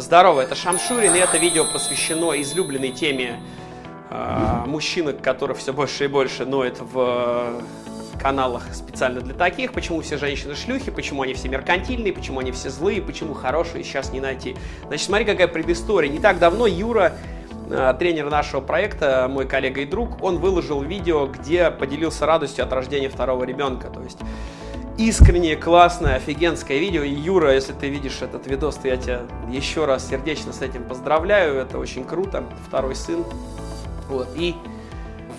Здорово, это Шамшурин, и это видео посвящено излюбленной теме э, мужчины, которых все больше и больше ноет в каналах специально для таких, почему все женщины шлюхи, почему они все меркантильные, почему они все злые, почему хорошие сейчас не найти. Значит, смотри, какая предыстория. Не так давно Юра, э, тренер нашего проекта, мой коллега и друг, он выложил видео, где поделился радостью от рождения второго ребенка. То есть искреннее, классное, офигенское видео. И, Юра, если ты видишь этот видос, то я тебя еще раз сердечно с этим поздравляю. Это очень круто. Второй сын. Вот. И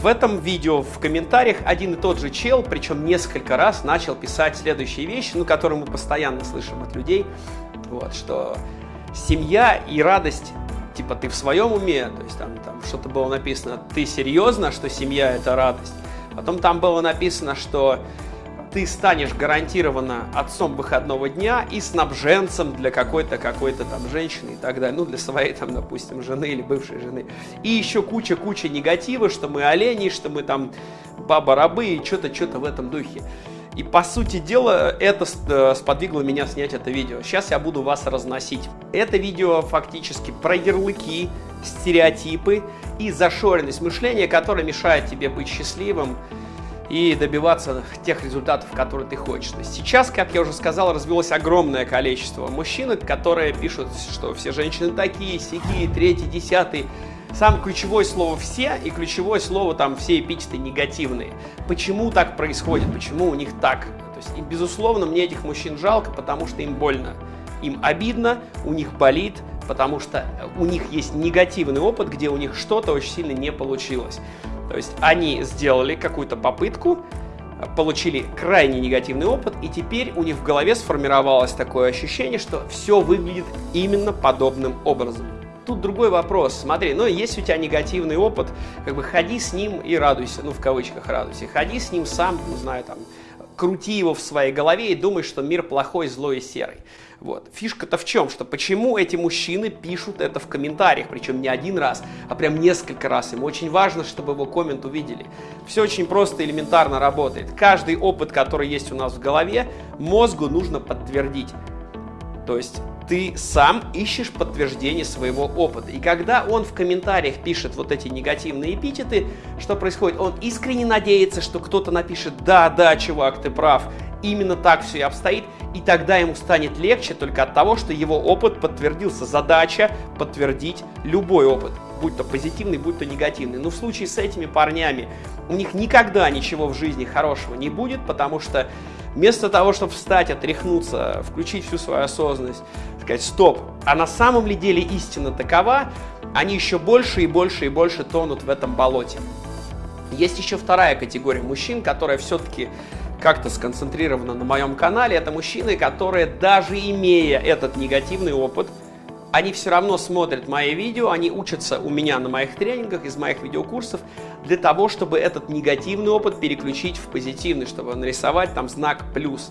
в этом видео в комментариях один и тот же чел, причем несколько раз, начал писать следующие вещи, ну, которые мы постоянно слышим от людей. Вот, что семья и радость типа ты в своем уме, то есть там, там что-то было написано, ты серьезно, что семья это радость. Потом там было написано, что ты станешь гарантированно отцом выходного дня и снабженцем для какой-то какой-то там женщины и так далее, ну для своей там, допустим, жены или бывшей жены. И еще куча-куча негатива, что мы олени, что мы там баба-рабы и что-то, что-то в этом духе. И по сути дела это э, сподвигло меня снять это видео. Сейчас я буду вас разносить. Это видео фактически про ярлыки, стереотипы и зашоренность мышления, которая мешает тебе быть счастливым, и добиваться тех результатов, которые ты хочешь. Сейчас, как я уже сказал, развилось огромное количество мужчин, которые пишут, что все женщины такие, сякие, третий, десятый. Сам ключевое слово «все» и ключевое слово там все эпитеты негативные. Почему так происходит? Почему у них так? То есть, и, безусловно, мне этих мужчин жалко, потому что им больно. Им обидно, у них болит, потому что у них есть негативный опыт, где у них что-то очень сильно не получилось. То есть они сделали какую-то попытку, получили крайне негативный опыт, и теперь у них в голове сформировалось такое ощущение, что все выглядит именно подобным образом. Тут другой вопрос. Смотри, ну есть у тебя негативный опыт, как бы ходи с ним и радуйся, ну в кавычках радуйся. Ходи с ним сам, не знаю, там, крути его в своей голове и думай, что мир плохой, злой и серый. Вот. Фишка-то в чем? Что почему эти мужчины пишут это в комментариях, причем не один раз, а прям несколько раз. Им очень важно, чтобы его коммент увидели. Все очень просто, элементарно работает. Каждый опыт, который есть у нас в голове, мозгу нужно подтвердить. То есть ты сам ищешь подтверждение своего опыта. И когда он в комментариях пишет вот эти негативные эпитеты, что происходит? Он искренне надеется, что кто-то напишет «Да, да, чувак, ты прав», именно так все и обстоит, и тогда ему станет легче только от того, что его опыт подтвердился. Задача подтвердить любой опыт, будь то позитивный, будь то негативный. Но в случае с этими парнями у них никогда ничего в жизни хорошего не будет, потому что вместо того, чтобы встать, отряхнуться, включить всю свою осознанность, сказать «стоп», а на самом ли деле истина такова, они еще больше и больше и больше тонут в этом болоте. Есть еще вторая категория мужчин, которая все-таки как-то сконцентрирована на моем канале. Это мужчины, которые даже имея этот негативный опыт, они все равно смотрят мои видео, они учатся у меня на моих тренингах, из моих видеокурсов, для того, чтобы этот негативный опыт переключить в позитивный, чтобы нарисовать там знак плюс.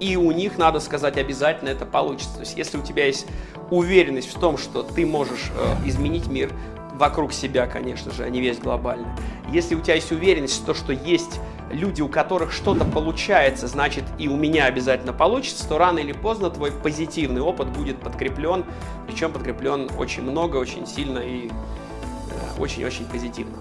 И у них, надо сказать, обязательно это получится. То есть, если у тебя есть уверенность в том, что ты можешь э, изменить мир вокруг себя, конечно же, а не весь глобально. Если у тебя есть уверенность в том, что есть люди, у которых что-то получается, значит и у меня обязательно получится, то рано или поздно твой позитивный опыт будет подкреплен, причем подкреплен очень много, очень сильно и э, очень-очень позитивно.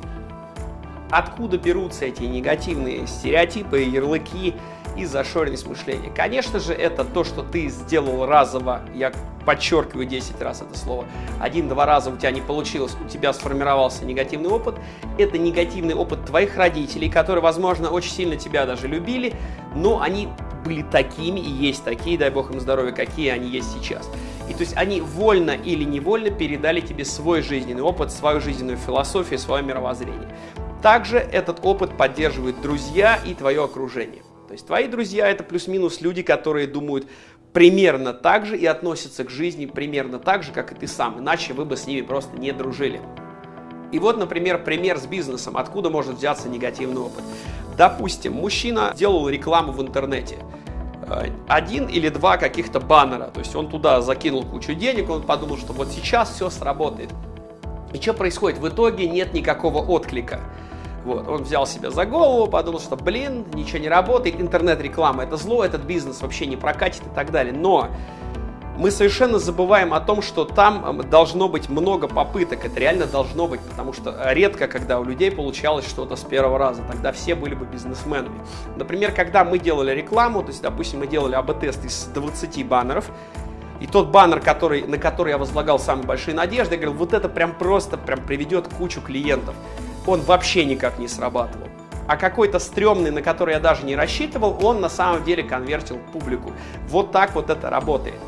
Откуда берутся эти негативные стереотипы, ярлыки и зашоренность мышления? Конечно же, это то, что ты сделал разово, я подчеркиваю 10 раз это слово, один-два раза у тебя не получилось, у тебя сформировался негативный опыт, это негативный опыт твоих родителей, которые, возможно, очень сильно тебя даже любили, но они были такими и есть такие, дай бог им здоровья, какие они есть сейчас. И то есть они вольно или невольно передали тебе свой жизненный опыт, свою жизненную философию, свое мировоззрение. Также этот опыт поддерживают друзья и твое окружение. То есть твои друзья это плюс-минус люди, которые думают примерно так же и относятся к жизни примерно так же, как и ты сам, иначе вы бы с ними просто не дружили. И вот, например, пример с бизнесом, откуда может взяться негативный опыт. Допустим, мужчина делал рекламу в интернете. Э, один или два каких-то баннера, то есть он туда закинул кучу денег, он подумал, что вот сейчас все сработает. И что происходит? В итоге нет никакого отклика. Вот, он взял себя за голову, подумал, что, блин, ничего не работает, интернет-реклама это зло, этот бизнес вообще не прокатит и так далее. Но мы совершенно забываем о том, что там должно быть много попыток. Это реально должно быть, потому что редко, когда у людей получалось что-то с первого раза. Тогда все были бы бизнесменами. Например, когда мы делали рекламу, то есть, допустим, мы делали АБ-тест из 20 баннеров, и тот баннер, который, на который я возлагал самые большие надежды, я говорил, вот это прям просто прям приведет кучу клиентов. Он вообще никак не срабатывал. А какой-то стрёмный, на который я даже не рассчитывал, он на самом деле конвертил публику. Вот так вот это работает.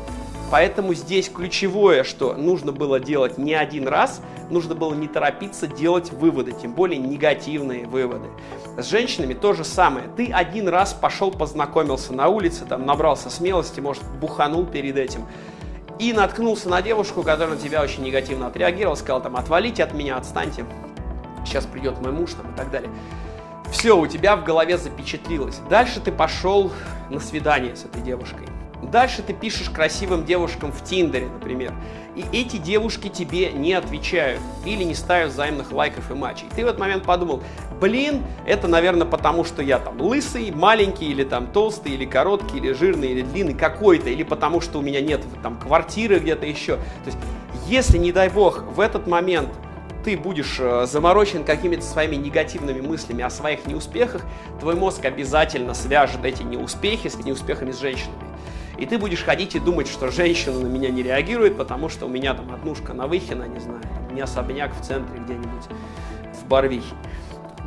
Поэтому здесь ключевое, что нужно было делать не один раз, нужно было не торопиться делать выводы, тем более негативные выводы. С женщинами то же самое. Ты один раз пошел, познакомился на улице, там набрался смелости, может, буханул перед этим, и наткнулся на девушку, которая на тебя очень негативно отреагировала, сказал там, отвалите от меня, отстаньте, сейчас придет мой муж там и так далее. Все, у тебя в голове запечатлилось. Дальше ты пошел на свидание с этой девушкой. Дальше ты пишешь красивым девушкам в Тиндере, например, и эти девушки тебе не отвечают или не ставят взаимных лайков и матчей. Ты в этот момент подумал, блин, это, наверное, потому что я там лысый, маленький, или там толстый, или короткий, или жирный, или длинный какой-то, или потому что у меня нет там квартиры где-то еще. То есть, если, не дай бог, в этот момент ты будешь э, заморочен какими-то своими негативными мыслями о своих неуспехах, твой мозг обязательно свяжет эти неуспехи с неуспехами с женщинами. И ты будешь ходить и думать, что женщина на меня не реагирует, потому что у меня там однушка на Выхино, не знаю, у меня особняк в центре где-нибудь в Барвихе.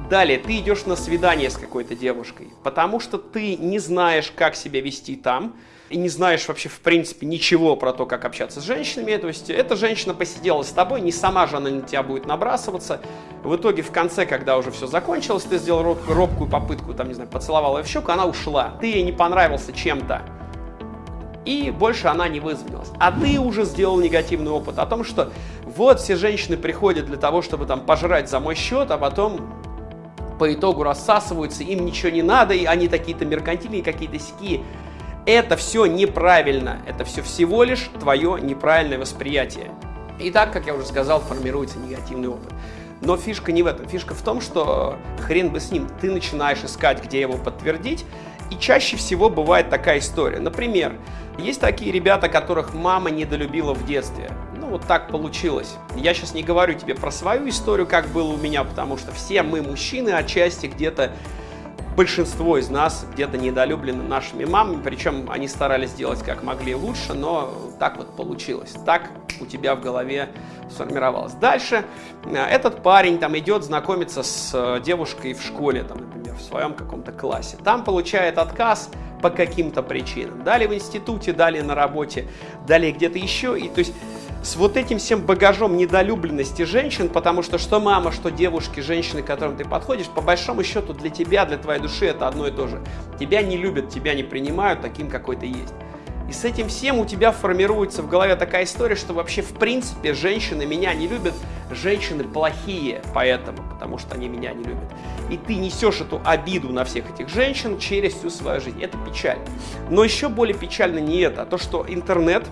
Далее, ты идешь на свидание с какой-то девушкой, потому что ты не знаешь, как себя вести там, и не знаешь вообще в принципе ничего про то, как общаться с женщинами, то есть эта женщина посидела с тобой, не сама же она на тебя будет набрасываться. В итоге в конце, когда уже все закончилось, ты сделал робкую попытку, там, не знаю, поцеловал ее в щеку, она ушла. Ты ей не понравился чем-то и больше она не вызвонилась. А ты уже сделал негативный опыт о том, что вот все женщины приходят для того, чтобы там пожрать за мой счет, а потом по итогу рассасываются, им ничего не надо, и они такие-то меркантильные, какие-то ски. Это все неправильно, это все всего лишь твое неправильное восприятие. И так, как я уже сказал, формируется негативный опыт. Но фишка не в этом. Фишка в том, что хрен бы с ним. Ты начинаешь искать, где его подтвердить, и чаще всего бывает такая история. Например, есть такие ребята, которых мама недолюбила в детстве. Ну, вот так получилось. Я сейчас не говорю тебе про свою историю, как было у меня, потому что все мы мужчины отчасти где-то большинство из нас где-то недолюблены нашими мамами, причем они старались сделать как могли лучше, но так вот получилось. Так у тебя в голове сформировалось. Дальше э, этот парень там идет знакомиться с э, девушкой в школе, там, например, в своем каком-то классе. Там получает отказ по каким-то причинам. Далее в институте, далее на работе, далее где-то еще. И то есть с вот этим всем багажом недолюбленности женщин, потому что что мама, что девушки, женщины, к которым ты подходишь, по большому счету для тебя, для твоей души это одно и то же. Тебя не любят, тебя не принимают таким, какой ты есть. И с этим всем у тебя формируется в голове такая история, что вообще в принципе женщины меня не любят, женщины плохие поэтому, потому что они меня не любят. И ты несешь эту обиду на всех этих женщин через всю свою жизнь. Это печально. Но еще более печально не это, а то, что интернет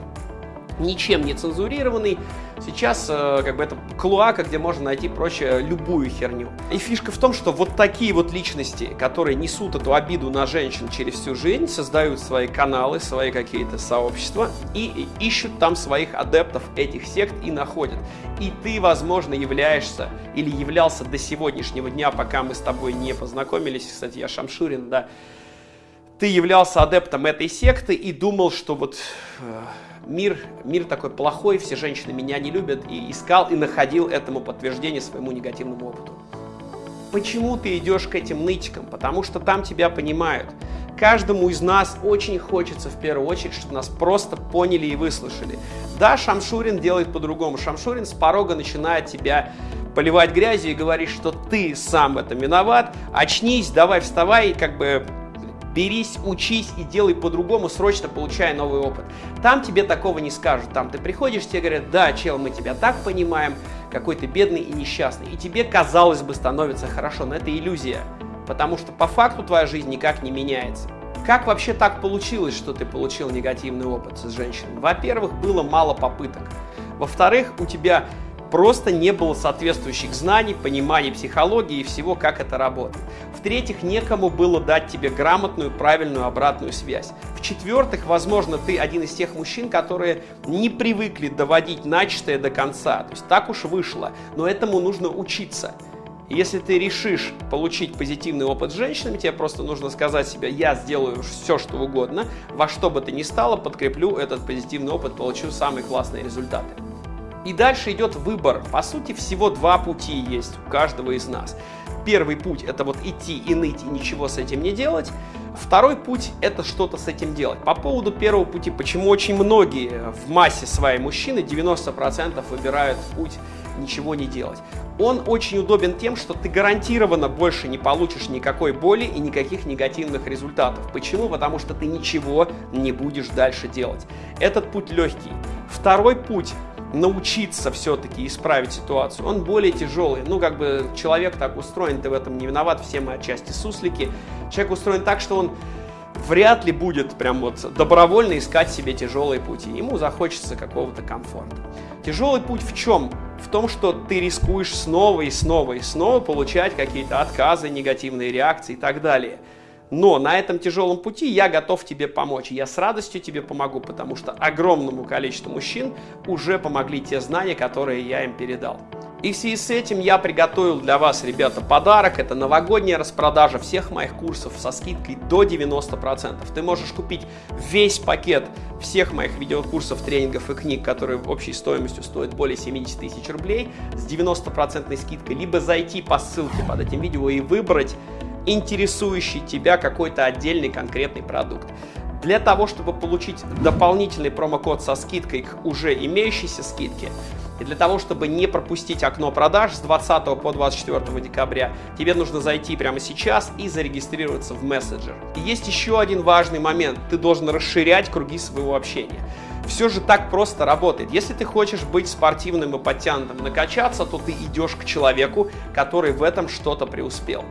ничем не цензурированный. Сейчас э, как бы это клуака, где можно найти прочее любую херню. И фишка в том, что вот такие вот личности, которые несут эту обиду на женщин через всю жизнь, создают свои каналы, свои какие-то сообщества и ищут там своих адептов этих сект и находят. И ты, возможно, являешься или являлся до сегодняшнего дня, пока мы с тобой не познакомились. Кстати, я Шамшурин, да. Ты являлся адептом этой секты и думал, что вот э, мир, мир такой плохой, все женщины меня не любят, и искал и находил этому подтверждение своему негативному опыту. Почему ты идешь к этим нытикам? Потому что там тебя понимают. Каждому из нас очень хочется в первую очередь, чтобы нас просто поняли и выслушали. Да, Шамшурин делает по-другому. Шамшурин с порога начинает тебя поливать грязью и говорит, что ты сам в этом виноват, очнись, давай вставай, как бы берись, учись и делай по-другому, срочно получая новый опыт. Там тебе такого не скажут. Там ты приходишь, тебе говорят, да, чел, мы тебя так понимаем, какой ты бедный и несчастный. И тебе, казалось бы, становится хорошо, но это иллюзия. Потому что по факту твоя жизнь никак не меняется. Как вообще так получилось, что ты получил негативный опыт с женщиной? Во-первых, было мало попыток. Во-вторых, у тебя просто не было соответствующих знаний, понимания психологии и всего, как это работает. В-третьих, некому было дать тебе грамотную, правильную обратную связь. В-четвертых, возможно, ты один из тех мужчин, которые не привыкли доводить начатое до конца. То есть так уж вышло, но этому нужно учиться. Если ты решишь получить позитивный опыт с женщинами, тебе просто нужно сказать себе, я сделаю все, что угодно, во что бы ты ни стало, подкреплю этот позитивный опыт, получу самые классные результаты. И дальше идет выбор. По сути, всего два пути есть у каждого из нас. Первый путь – это вот идти и ныть, и ничего с этим не делать. Второй путь – это что-то с этим делать. По поводу первого пути, почему очень многие в массе своей мужчины, 90% выбирают путь ничего не делать. Он очень удобен тем, что ты гарантированно больше не получишь никакой боли и никаких негативных результатов. Почему? Потому что ты ничего не будешь дальше делать. Этот путь легкий. Второй путь научиться все-таки исправить ситуацию, он более тяжелый. Ну, как бы человек так устроен, ты в этом не виноват, все мы отчасти суслики. Человек устроен так, что он вряд ли будет прям вот добровольно искать себе тяжелые пути. Ему захочется какого-то комфорта. Тяжелый путь в чем? В том, что ты рискуешь снова и снова и снова получать какие-то отказы, негативные реакции и так далее. Но на этом тяжелом пути я готов тебе помочь. Я с радостью тебе помогу, потому что огромному количеству мужчин уже помогли те знания, которые я им передал. И в связи с этим я приготовил для вас, ребята, подарок. Это новогодняя распродажа всех моих курсов со скидкой до 90%. Ты можешь купить весь пакет всех моих видеокурсов, тренингов и книг, которые общей стоимостью стоят более 70 тысяч рублей с 90% скидкой, либо зайти по ссылке под этим видео и выбрать интересующий тебя какой-то отдельный конкретный продукт. Для того, чтобы получить дополнительный промокод со скидкой к уже имеющейся скидке, и для того, чтобы не пропустить окно продаж с 20 по 24 декабря, тебе нужно зайти прямо сейчас и зарегистрироваться в мессенджер. И есть еще один важный момент. Ты должен расширять круги своего общения. Все же так просто работает. Если ты хочешь быть спортивным и подтянутым, накачаться, то ты идешь к человеку, который в этом что-то преуспел.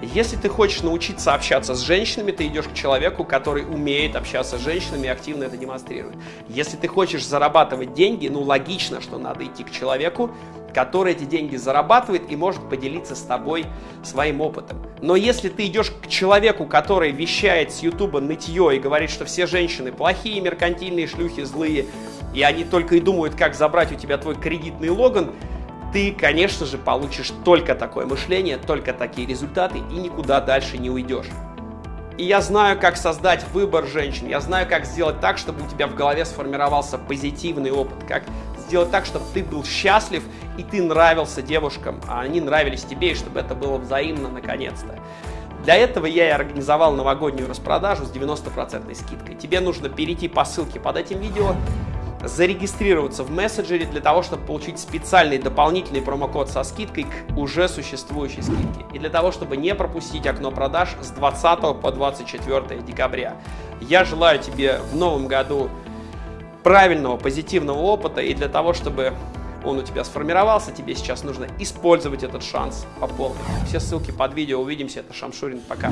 Если ты хочешь научиться общаться с женщинами, ты идешь к человеку, который умеет общаться с женщинами и активно это демонстрирует. Если ты хочешь зарабатывать деньги, ну логично, что надо идти к человеку, который эти деньги зарабатывает и может поделиться с тобой своим опытом. Но если ты идешь к человеку, который вещает с ютуба нытье и говорит, что все женщины плохие, меркантильные, шлюхи, злые, и они только и думают, как забрать у тебя твой кредитный логан, ты, конечно же, получишь только такое мышление, только такие результаты и никуда дальше не уйдешь. И я знаю, как создать выбор женщин, я знаю, как сделать так, чтобы у тебя в голове сформировался позитивный опыт, как сделать так, чтобы ты был счастлив и ты нравился девушкам, а они нравились тебе, и чтобы это было взаимно наконец-то. Для этого я и организовал новогоднюю распродажу с 90% скидкой. Тебе нужно перейти по ссылке под этим видео, зарегистрироваться в мессенджере для того, чтобы получить специальный дополнительный промокод со скидкой к уже существующей скидке. И для того, чтобы не пропустить окно продаж с 20 по 24 декабря. Я желаю тебе в новом году правильного, позитивного опыта. И для того, чтобы он у тебя сформировался, тебе сейчас нужно использовать этот шанс по полной. Все ссылки под видео. Увидимся. Это Шамшурин. Пока.